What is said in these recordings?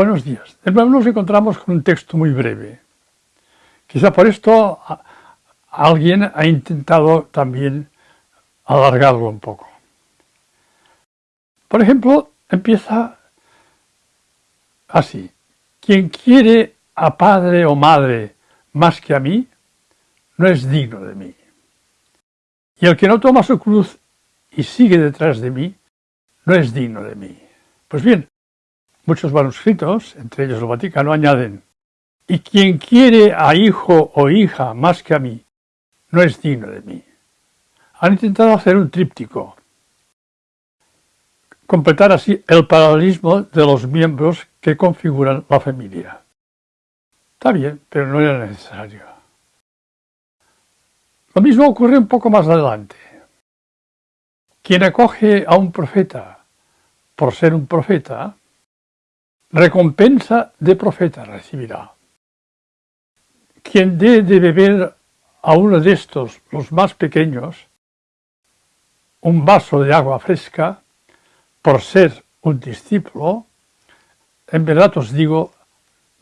Buenos días. De nuevo nos encontramos con un texto muy breve. Quizá por esto alguien ha intentado también alargarlo un poco. Por ejemplo, empieza así. Quien quiere a padre o madre más que a mí, no es digno de mí. Y el que no toma su cruz y sigue detrás de mí, no es digno de mí. Pues bien, muchos manuscritos, entre ellos el Vaticano, añaden, y quien quiere a hijo o hija más que a mí, no es digno de mí. Han intentado hacer un tríptico, completar así el paralelismo de los miembros que configuran la familia. Está bien, pero no era necesario. Lo mismo ocurre un poco más adelante. Quien acoge a un profeta por ser un profeta, recompensa de profeta recibirá. Quien dé de beber a uno de estos, los más pequeños, un vaso de agua fresca, por ser un discípulo, en verdad os digo,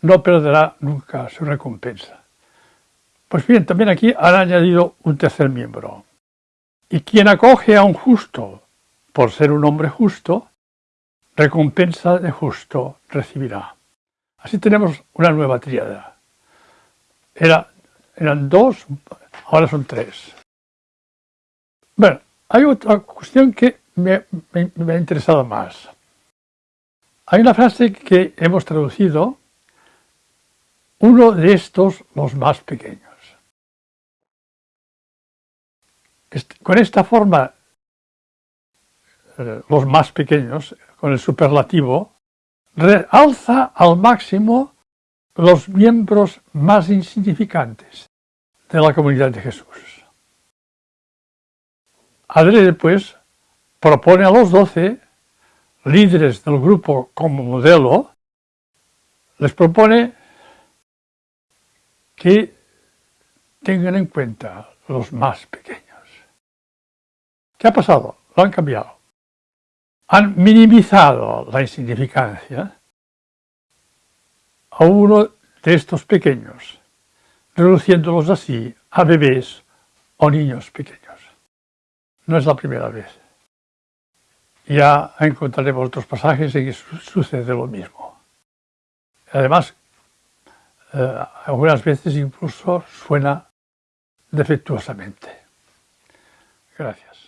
no perderá nunca su recompensa. Pues bien, también aquí han añadido un tercer miembro. Y quien acoge a un justo por ser un hombre justo, recompensa de justo recibirá. Así tenemos una nueva tríada. Era, eran dos, ahora son tres. Bueno, hay otra cuestión que me ha interesado más. Hay una frase que hemos traducido uno de estos los más pequeños. Con esta forma, eh, los más pequeños, con el superlativo, realza al máximo los miembros más insignificantes de la comunidad de Jesús. Adrede, pues, propone a los doce líderes del grupo como modelo, les propone que tengan en cuenta los más pequeños. ¿Qué ha pasado? Lo han cambiado. Han minimizado la insignificancia a uno de estos pequeños, reduciéndolos así a bebés o niños pequeños. No es la primera vez. Ya encontraremos otros pasajes en que sucede lo mismo. Además, eh, algunas veces incluso suena defectuosamente. Gracias.